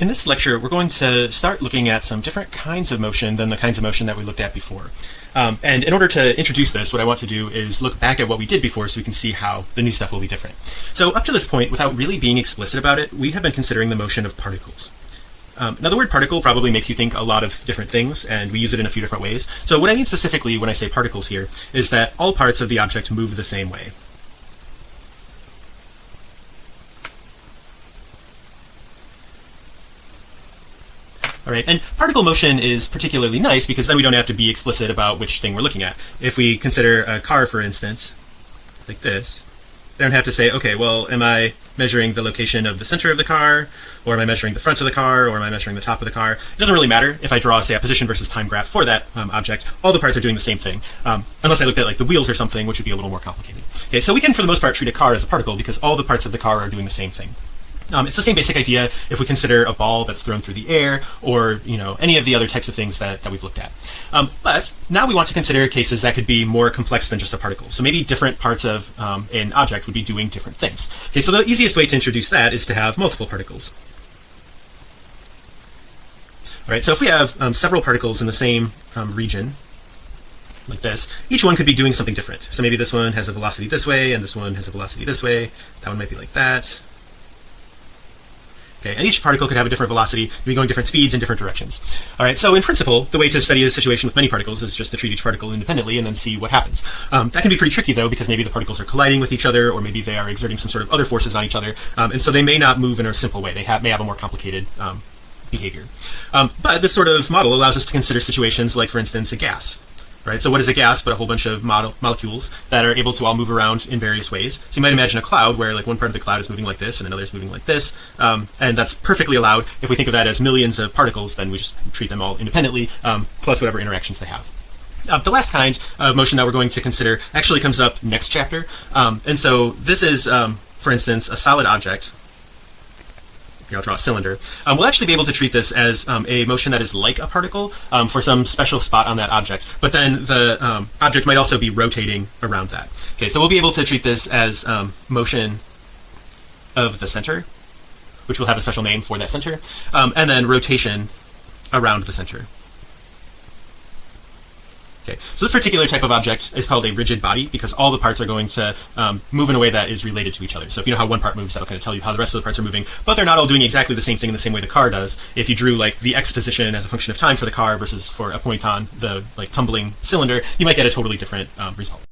In this lecture, we're going to start looking at some different kinds of motion than the kinds of motion that we looked at before. Um, and in order to introduce this, what I want to do is look back at what we did before so we can see how the new stuff will be different. So up to this point, without really being explicit about it, we have been considering the motion of particles. Um, now the word particle probably makes you think a lot of different things and we use it in a few different ways. So what I mean specifically when I say particles here is that all parts of the object move the same way. All right. And particle motion is particularly nice because then we don't have to be explicit about which thing we're looking at. If we consider a car for instance like this they don't have to say okay well am I measuring the location of the center of the car or am I measuring the front of the car or am I measuring the top of the car? It doesn't really matter if I draw say a position versus time graph for that um, object. All the parts are doing the same thing um, unless I looked at like the wheels or something which would be a little more complicated. Okay so we can for the most part treat a car as a particle because all the parts of the car are doing the same thing um, it's the same basic idea if we consider a ball that's thrown through the air or you know any of the other types of things that, that we've looked at. Um, but now we want to consider cases that could be more complex than just a particle. So maybe different parts of um, an object would be doing different things. Okay so the easiest way to introduce that is to have multiple particles. All right so if we have um, several particles in the same um, region like this each one could be doing something different. So maybe this one has a velocity this way and this one has a velocity this way. That one might be like that okay and each particle could have a different velocity be going different speeds in different directions. All right so in principle the way to study the situation with many particles is just to treat each particle independently and then see what happens. Um, that can be pretty tricky though because maybe the particles are colliding with each other or maybe they are exerting some sort of other forces on each other um, and so they may not move in a simple way. They have may have a more complicated um, behavior. Um, but this sort of model allows us to consider situations like for instance a gas right? So what is a gas but a whole bunch of model molecules that are able to all move around in various ways? So you might imagine a cloud where like one part of the cloud is moving like this and another is moving like this um, and that's perfectly allowed. If we think of that as millions of particles then we just treat them all independently um, plus whatever interactions they have. Uh, the last kind of motion that we're going to consider actually comes up next chapter. Um, and so this is um, for instance a solid object here I'll draw a cylinder. Um, we'll actually be able to treat this as um, a motion that is like a particle um, for some special spot on that object. But then the um, object might also be rotating around that. Okay so we'll be able to treat this as um, motion of the center which will have a special name for that center um, and then rotation around the center okay. So this particular type of object is called a rigid body because all the parts are going to um, move in a way that is related to each other. So if you know how one part moves that'll kind of tell you how the rest of the parts are moving. But they're not all doing exactly the same thing in the same way the car does. If you drew like the x position as a function of time for the car versus for a point on the like tumbling cylinder you might get a totally different um, result